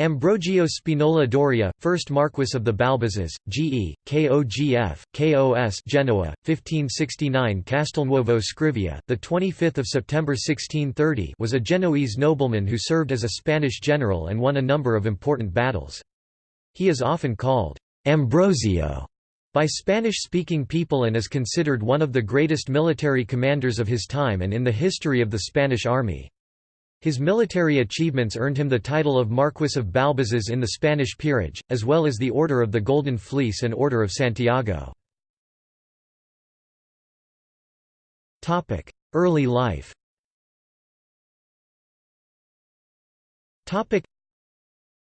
Ambrogio Spinola Doria, 1st Marquess of the Balbazes, GE, KOGF, KOS Genoa, 1569 Castelnuovo Scrivia, 25 September 1630 was a Genoese nobleman who served as a Spanish general and won a number of important battles. He is often called Ambrosio by Spanish-speaking people and is considered one of the greatest military commanders of his time and in the history of the Spanish army. His military achievements earned him the title of Marquis of Balbazes in the Spanish peerage, as well as the Order of the Golden Fleece and Order of Santiago. Early life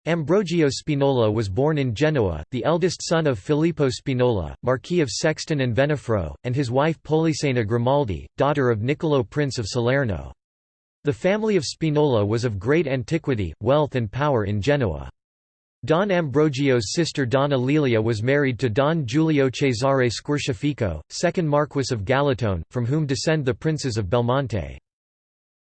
Ambrogio Spinola was born in Genoa, the eldest son of Filippo Spinola, Marquis of Sesto and Venafro, and his wife Polissena Grimaldi, daughter of Niccolo Prince of Salerno. The family of Spinola was of great antiquity, wealth and power in Genoa. Don Ambrogio's sister Donna Lelia was married to Don Giulio Cesare Squarciafico, second Marquess of Galatone, from whom descend the princes of Belmonte.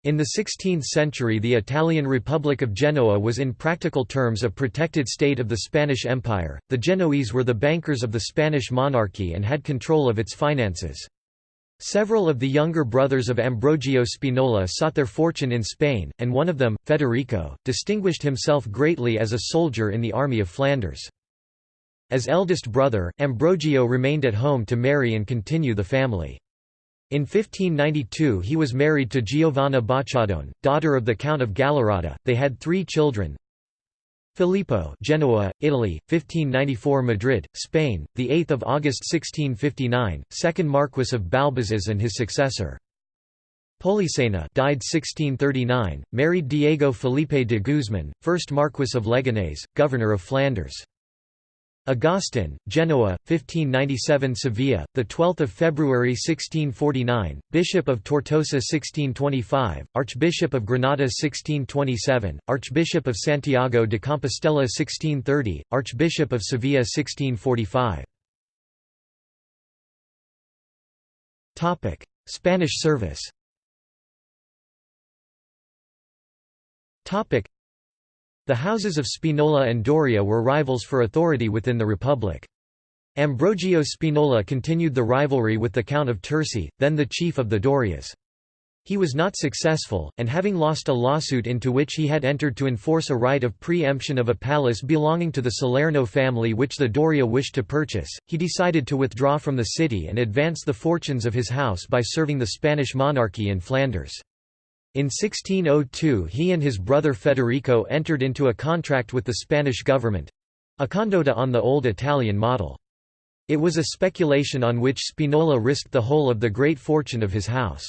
In the 16th century the Italian Republic of Genoa was in practical terms a protected state of the Spanish Empire, the Genoese were the bankers of the Spanish monarchy and had control of its finances. Several of the younger brothers of Ambrogio Spinola sought their fortune in Spain, and one of them, Federico, distinguished himself greatly as a soldier in the army of Flanders. As eldest brother, Ambrogio remained at home to marry and continue the family. In 1592 he was married to Giovanna Bacciadone, daughter of the Count of Gallerata. They had three children, Filippo, Genoa, Italy, 1594 Madrid, Spain, the 8th of August 1659, second Marquess of Balbazes and his successor. Polissena died 1639, married Diego Felipe de Guzman, first Marquess of Leganés, governor of Flanders. Agustin, Genoa, 1597 Sevilla, the 12th of February 1649, Bishop of Tortosa 1625, Archbishop of Granada 1627, Archbishop of Santiago de Compostela 1630, Archbishop of Sevilla 1645. Topic: Spanish service. The houses of Spinola and Doria were rivals for authority within the Republic. Ambrogio Spinola continued the rivalry with the Count of Terzi, then the chief of the Dorias. He was not successful, and having lost a lawsuit into which he had entered to enforce a right of pre-emption of a palace belonging to the Salerno family which the Doria wished to purchase, he decided to withdraw from the city and advance the fortunes of his house by serving the Spanish monarchy in Flanders. In 1602 he and his brother Federico entered into a contract with the Spanish government—a condotta on the old Italian model. It was a speculation on which Spinola risked the whole of the great fortune of his house.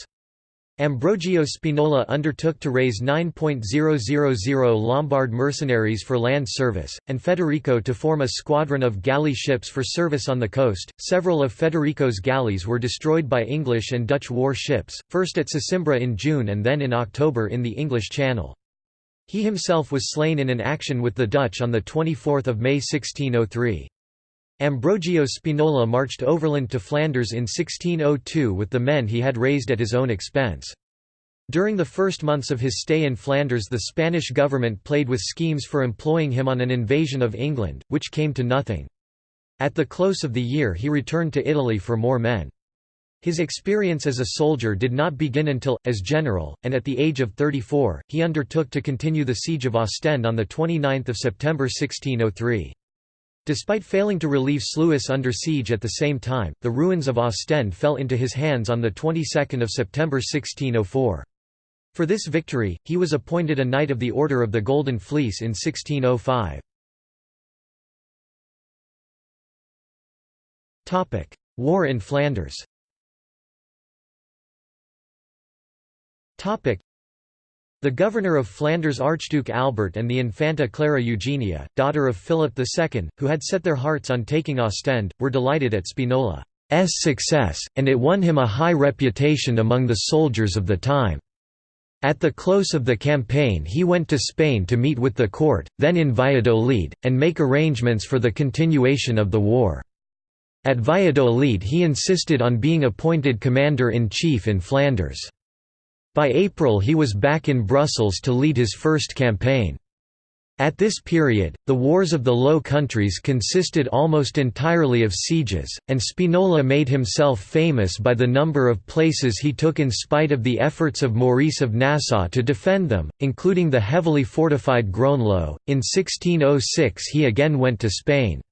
Ambrogio Spinola undertook to raise 9.000 Lombard mercenaries for land service, and Federico to form a squadron of galley ships for service on the coast. Several of Federico's galleys were destroyed by English and Dutch war ships, first at Sesimbra in June and then in October in the English Channel. He himself was slain in an action with the Dutch on 24 May 1603. Ambrogio Spinola marched overland to Flanders in 1602 with the men he had raised at his own expense. During the first months of his stay in Flanders the Spanish government played with schemes for employing him on an invasion of England, which came to nothing. At the close of the year he returned to Italy for more men. His experience as a soldier did not begin until, as general, and at the age of 34, he undertook to continue the siege of Ostend on 29 September 1603. Despite failing to relieve Sluis under siege at the same time, the ruins of Ostend fell into his hands on the 22nd of September 1604. For this victory, he was appointed a Knight of the Order of the Golden Fleece in 1605. War in Flanders the governor of Flanders Archduke Albert and the Infanta Clara Eugenia, daughter of Philip II, who had set their hearts on taking Ostend, were delighted at Spinola's success, and it won him a high reputation among the soldiers of the time. At the close of the campaign he went to Spain to meet with the court, then in Valladolid, and make arrangements for the continuation of the war. At Valladolid he insisted on being appointed commander-in-chief in Flanders. By April he was back in Brussels to lead his first campaign. At this period, the wars of the Low Countries consisted almost entirely of sieges, and Spinola made himself famous by the number of places he took in spite of the efforts of Maurice of Nassau to defend them, including the heavily fortified Groenlo. In 1606 he again went to Spain.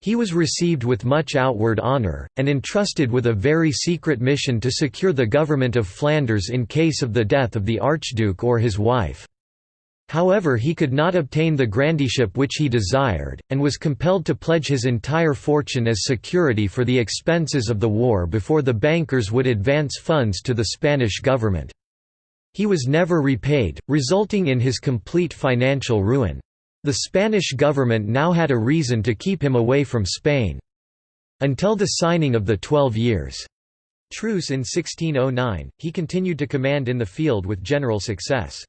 He was received with much outward honour, and entrusted with a very secret mission to secure the government of Flanders in case of the death of the Archduke or his wife. However he could not obtain the grandeeship which he desired, and was compelled to pledge his entire fortune as security for the expenses of the war before the bankers would advance funds to the Spanish government. He was never repaid, resulting in his complete financial ruin. The Spanish government now had a reason to keep him away from Spain. Until the signing of the Twelve Years' Truce in 1609, he continued to command in the field with general success.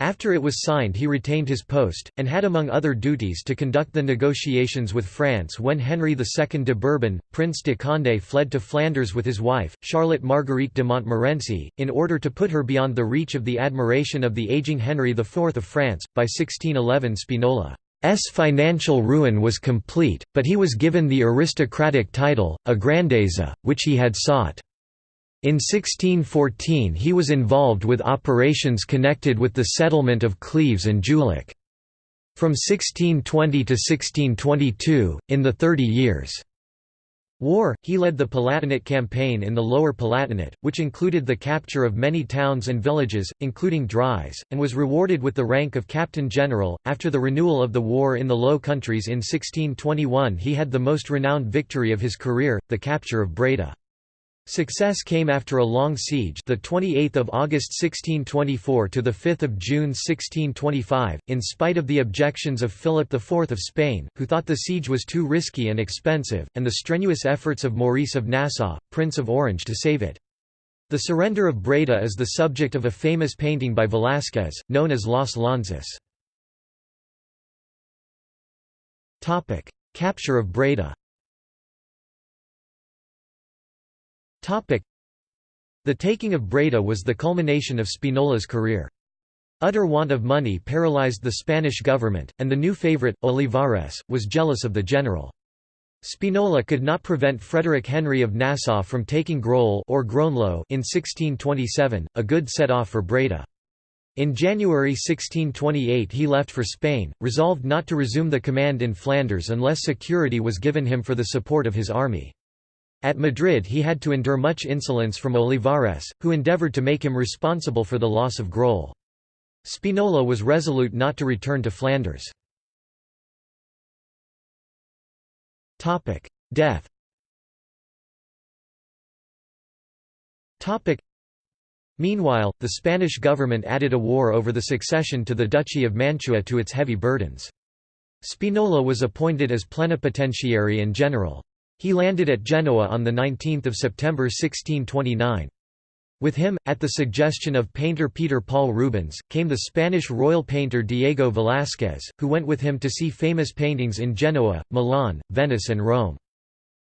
After it was signed he retained his post, and had among other duties to conduct the negotiations with France when Henry II de Bourbon, Prince de Condé fled to Flanders with his wife, Charlotte Marguerite de Montmorency, in order to put her beyond the reach of the admiration of the aging Henry IV of France. By 1611 Spinola's financial ruin was complete, but he was given the aristocratic title, a grandeza, which he had sought. In 1614 he was involved with operations connected with the settlement of Cleves and Julich. From 1620 to 1622, in the Thirty Years' War, he led the Palatinate campaign in the Lower Palatinate, which included the capture of many towns and villages, including Dries, and was rewarded with the rank of Captain General. After the renewal of the war in the Low Countries in 1621, he had the most renowned victory of his career, the capture of Breda. Success came after a long siege, the 28th of August 1624 to the 5th of June 1625, in spite of the objections of Philip IV of Spain, who thought the siege was too risky and expensive, and the strenuous efforts of Maurice of Nassau, Prince of Orange to save it. The surrender of Breda is the subject of a famous painting by Velázquez, known as Las Lanzas. Capture of Breda The taking of Breda was the culmination of Spinola's career. Utter want of money paralyzed the Spanish government, and the new favorite, Olivares, was jealous of the general. Spinola could not prevent Frederick Henry of Nassau from taking Groll or Groenlo in 1627, a good set-off for Breda. In January 1628 he left for Spain, resolved not to resume the command in Flanders unless security was given him for the support of his army. At Madrid he had to endure much insolence from Olivares, who endeavoured to make him responsible for the loss of Groll. Spinola was resolute not to return to Flanders. Death Meanwhile, the Spanish government added a war over the succession to the Duchy of Mantua to its heavy burdens. Spinola was appointed as plenipotentiary and general. He landed at Genoa on 19 September 1629. With him, at the suggestion of painter Peter Paul Rubens, came the Spanish royal painter Diego Velázquez, who went with him to see famous paintings in Genoa, Milan, Venice and Rome.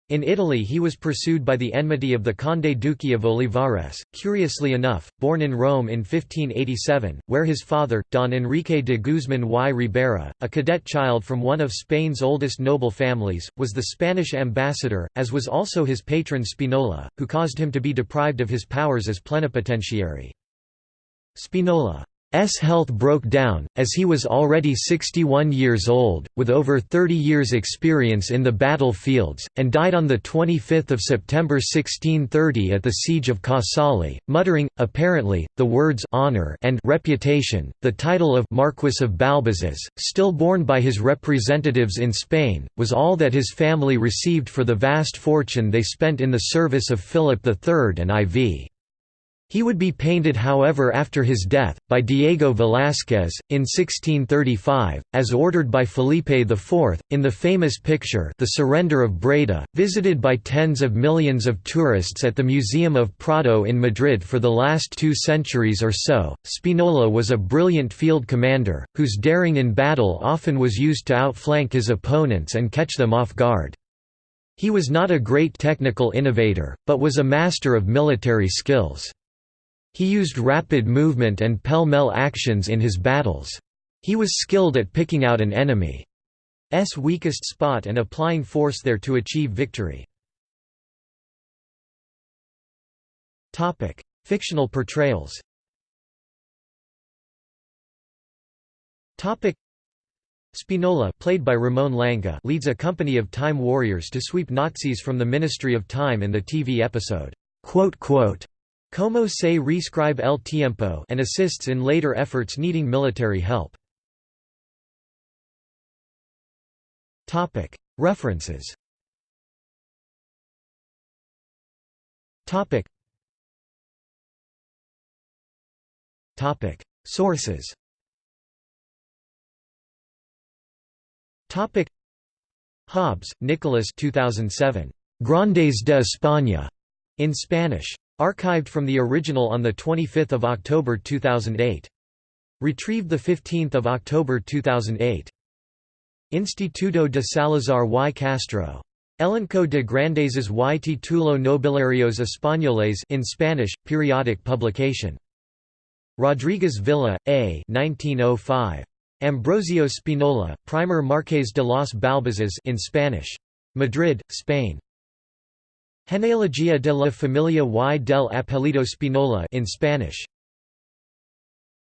In Italy he was pursued by the enmity of the Conde Duque of Olivares, curiously enough, born in Rome in 1587, where his father, Don Enrique de Guzmán y Ribera, a cadet child from one of Spain's oldest noble families, was the Spanish ambassador, as was also his patron Spinola, who caused him to be deprived of his powers as plenipotentiary. Spinola S health broke down, as he was already 61 years old, with over 30 years' experience in the battlefields, and died on 25 September 1630 at the siege of Casale, muttering, apparently, the words honor and reputation. The title of Marquis of Balbazes, still borne by his representatives in Spain, was all that his family received for the vast fortune they spent in the service of Philip III and IV. He would be painted however after his death, by Diego Velázquez, in 1635, as ordered by Felipe IV, in the famous picture The Surrender of Breda, visited by tens of millions of tourists at the Museum of Prado in Madrid for the last two centuries or so. Spinola was a brilliant field commander, whose daring in battle often was used to outflank his opponents and catch them off guard. He was not a great technical innovator, but was a master of military skills. He used rapid movement and pell-mell actions in his battles. He was skilled at picking out an enemy's weakest spot and applying force there to achieve victory. Fictional portrayals Spinola played by Ramon Langa leads a company of time warriors to sweep Nazis from the Ministry of Time in the TV episode, Como se rescribe el tiempo and assists in later efforts needing military help. References. Sources. Hobbs, Nicholas 2007. Grandes de España, in Spanish. Archived from the original on 25 October 2008. Retrieved 15 October 2008. Instituto de Salazar y Castro. Elenco de Grandezas y Título Nobiliarios Españoles in Spanish, periodic publication. Rodriguez Villa, A. 1905. Ambrosio Spinola, Primer Marques de los Balbazes in Spanish. Madrid, Spain. Genealogia de la familia y del apellido Spinola in Spanish.